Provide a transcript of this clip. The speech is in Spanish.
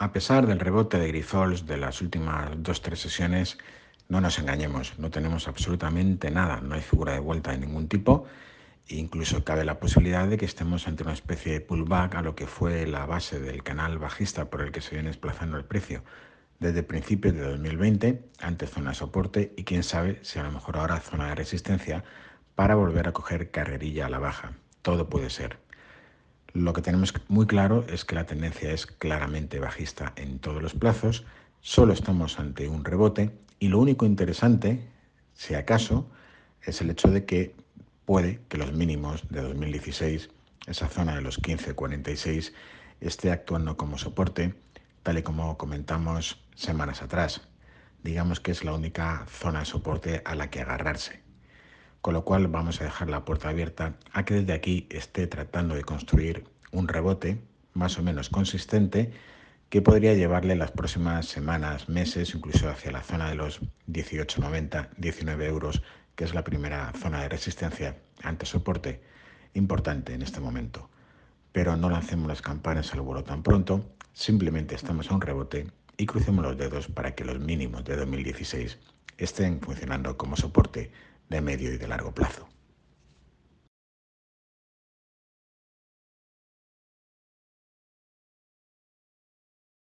A pesar del rebote de Grifols de las últimas dos tres sesiones, no nos engañemos, no tenemos absolutamente nada, no hay figura de vuelta de ningún tipo e incluso cabe la posibilidad de que estemos ante una especie de pullback a lo que fue la base del canal bajista por el que se viene desplazando el precio desde principios de 2020 ante zona de soporte y quién sabe si a lo mejor ahora zona de resistencia para volver a coger carrerilla a la baja. Todo puede ser. Lo que tenemos muy claro es que la tendencia es claramente bajista en todos los plazos, solo estamos ante un rebote y lo único interesante, si acaso, es el hecho de que puede que los mínimos de 2016, esa zona de los 15.46, esté actuando como soporte, tal y como comentamos semanas atrás. Digamos que es la única zona de soporte a la que agarrarse. Con lo cual vamos a dejar la puerta abierta a que desde aquí esté tratando de construir un rebote más o menos consistente que podría llevarle las próximas semanas, meses, incluso hacia la zona de los 18,90, 19 euros, que es la primera zona de resistencia ante soporte importante en este momento. Pero no lancemos las campanas al vuelo tan pronto, simplemente estamos a un rebote y crucemos los dedos para que los mínimos de 2016 estén funcionando como soporte de medio y de largo plazo.